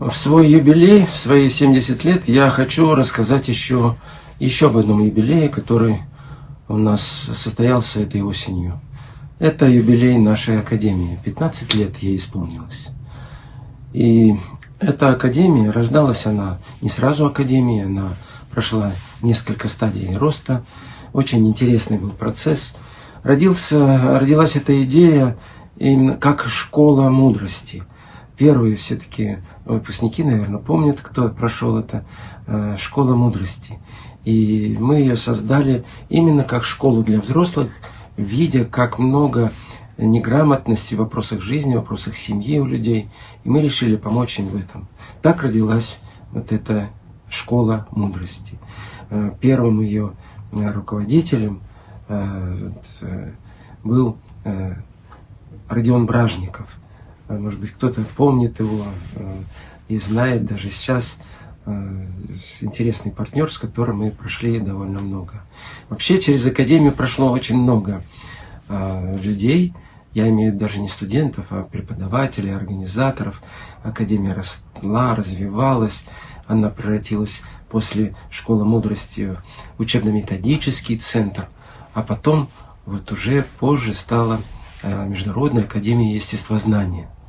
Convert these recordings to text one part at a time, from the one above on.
В свой юбилей, в свои 70 лет, я хочу рассказать еще, еще об одном юбилее, который у нас состоялся этой осенью. Это юбилей нашей академии. 15 лет ей исполнилось. И эта академия, рождалась она не сразу академия, она прошла несколько стадий роста. Очень интересный был процесс. Родился, родилась эта идея именно как школа мудрости. Первые все-таки выпускники, наверное, помнят, кто прошел это, э, школа мудрости. И мы ее создали именно как школу для взрослых, видя, как много неграмотности в вопросах жизни, в вопросах семьи у людей. И мы решили помочь им в этом. Так родилась вот эта школа мудрости. Э, первым ее э, руководителем был Родион Бражников. Может быть, кто-то помнит его и знает даже сейчас э, интересный партнер, с которым мы прошли довольно много. Вообще через Академию прошло очень много э, людей, я имею даже не студентов, а преподавателей, организаторов. Академия росла, развивалась, она превратилась после школы мудрости в учебно-методический центр, а потом вот уже позже стала э, Международная академия естествознания –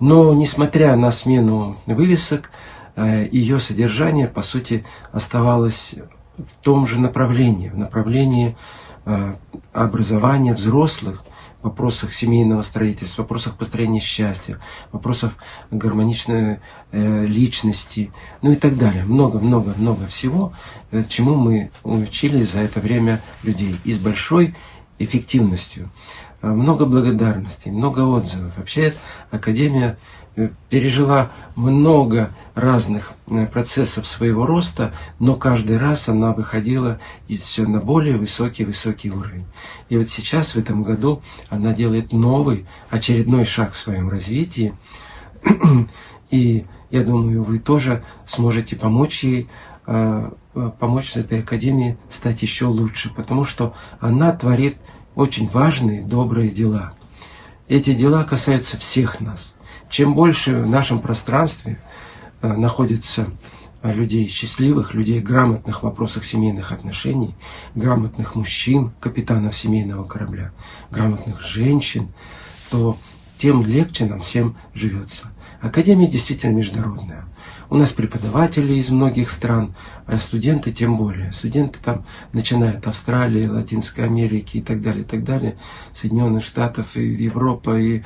но, несмотря на смену вывесок, э, ее содержание, по сути, оставалось в том же направлении, в направлении э, образования взрослых, в вопросах семейного строительства, в вопросах построения счастья, в вопросах гармоничной э, личности, ну и так далее. Много-много-много всего, чему мы учились за это время людей. И с большой эффективностью. Э, много благодарностей, много отзывов. Вообще Академия э, пережила много разных э, процессов своего роста, но каждый раз она выходила и все на более высокий-высокий уровень. И вот сейчас, в этом году, она делает новый, очередной шаг в своем развитии. И я думаю, вы тоже сможете помочь ей, помочь этой академии стать еще лучше, потому что она творит очень важные, добрые дела. Эти дела касаются всех нас. Чем больше в нашем пространстве э, находится э, людей счастливых, людей грамотных в вопросах семейных отношений, грамотных мужчин, капитанов семейного корабля, грамотных женщин, то тем легче нам всем живется. Академия действительно международная. У нас преподаватели из многих стран, а студенты тем более. Студенты там, начиная от Австралии, Латинской Америки и так далее, и так далее, Соединенных Штатов, и Европа, и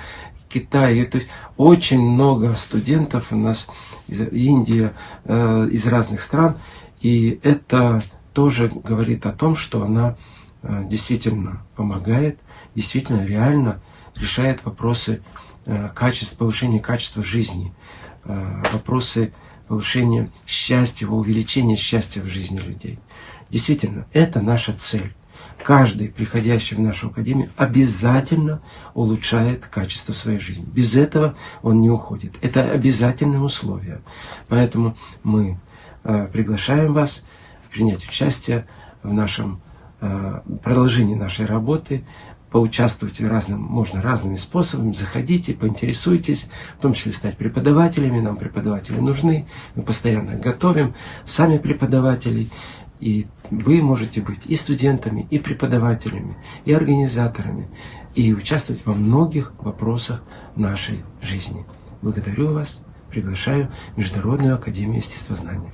Китай. И, то есть очень много студентов у нас из Индии, э, из разных стран. И это тоже говорит о том, что она э, действительно помогает, действительно реально решает вопросы э, качества, повышения качества жизни, э, вопросы повышения счастья, увеличения счастья в жизни людей. Действительно, это наша цель. Каждый, приходящий в нашу академию, обязательно улучшает качество своей жизни. Без этого он не уходит. Это обязательное условие. Поэтому мы э, приглашаем вас принять участие в нашем продолжении нашей работы поучаствовать разным, можно разными способами. Заходите, поинтересуйтесь, в том числе стать преподавателями. Нам преподаватели нужны. Мы постоянно готовим сами преподавателей. И вы можете быть и студентами, и преподавателями, и организаторами, и участвовать во многих вопросах нашей жизни. Благодарю вас, приглашаю в Международную Академию Естествознания.